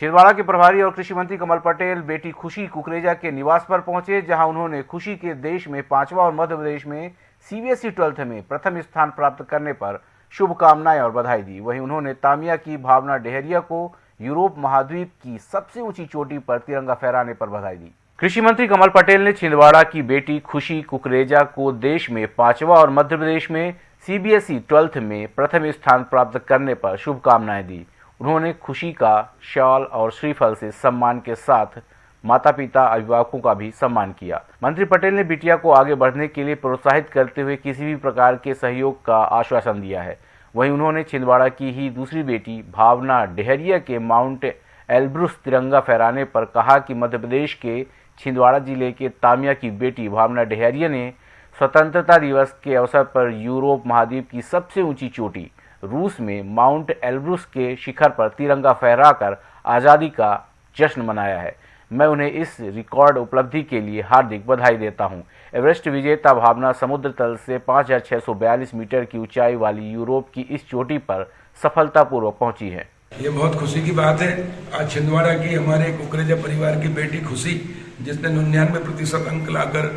छिंदवाड़ा के प्रभारी और कृषि मंत्री कमल पटेल, बेटी खुशी कुकरेजा के निवास पर पहुँचे, जहाँ उन्होंने खुशी के देश में पांचवा और मध्य प्रदेश में सीबीएसई ट्वेल्थ में प्रथम स्थान प्राप्त करने पर शुभकामनाएँ और बधाई दी। वहीं उन्होंने तामिया की भावना डेहरिया को यूरोप महाद्वीप की सबसे ऊँची चोटी पर तिरंगा फहराने पर बधाई दी। कृषि मंत्री कमल पटेल ने छिंदवाड़ा की बेटी खुशी कुकरेजा को देश में पांचवा और मध्य प्रदेश में सीबीएसई ट्वेल्थ में प्रथम स्थान प्राप्त करने पर शुभकामनाएँ दी। उन्होंने खुशी का शॉल और श्रीफल से सम्मान के साथ माता पिता अभिभावकों का भी सम्मान किया। मंत्री पटेल ने बिटिया को आगे बढ़ने के लिए प्रोत्साहित करते हुए किसी भी प्रकार के सहयोग का आश्वासन दिया है। वहीं उन्होंने छिंदवाड़ा की ही दूसरी बेटी, भावना डेहरिया के माउंट एल्ब्रुस तिरंगा फहराने पर कहा कि मध्य प्रदेश के छिंदवाड़ा ज़िले के तामिया की बेटी, भावना डेहरिया ने स्वतंत्रता दिवस के अवसर पर यूरोप महाद्वीप की सबसे ऊँची चोटी रूस में माउंट एल्ब्रुस के शिखर पर तिरंगा फहराकर आज़ादी का जश्न मनाया है। मैं उन्हें इस रिकॉर्ड उपलब्धि के लिए हार्दिक बधाई देता हूँ। एवरेस्ट विजेता भावना समुद्र तल से 5,642 मीटर की ऊंचाई वाली यूरोप की इस चोटी पर सफलतापूर्वक पहुँची है। ये बहुत खुशी की बात है। आज छिंदवाड़ा की हमारे कुकरेजा परिवार की बेटी खुशी जिसने निन्यानवे प्रतिशत अंक लाकर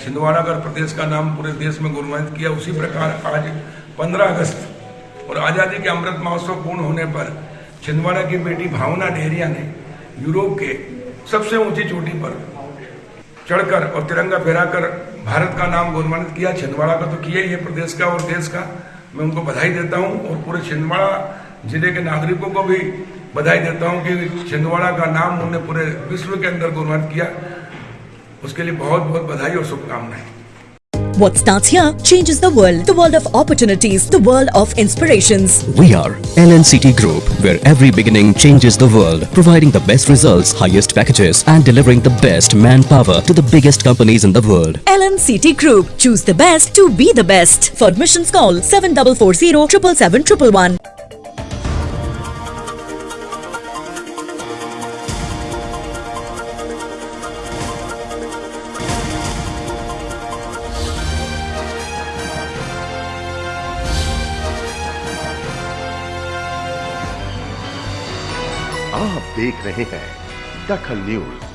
छिंदवाड़ा प्रदेश का नाम पूरे देश में गुणवंत किया उसी प्रकार आज 15 अगस्त और आज़ादी के अमृत महोत्सव पूर्ण होने पर छिंदवाड़ा की बेटी भावना डेहरिया ने यूरोप के सबसे ऊँची चोटी पर चढ़कर और तिरंगा फहराकर भारत का नाम गौरवान्वित किया। छिंदवाड़ा का तो किया ही है प्रदेश का और देश का। मैं उनको बधाई देता हूँ और पूरे छिंदवाड़ा ज़िले के नागरिकों को भी बधाई देता हूँ कि छिंदवाड़ा का नाम उन्होंने पूरे विश्व के अंदर गौरवान्वित किया। उसके लिए बहुत बहुत बधाई और शुभकामनाएँ। What starts here changes the world. The world of opportunities, the world of inspirations. We are LNCT Group, where every beginning changes the world, providing the best results, highest packages, and delivering the best manpower to the biggest companies in the world. LNCT Group. Choose the best to be the best. For admissions, call 7440 777 आप देख रहे हैं दखल news.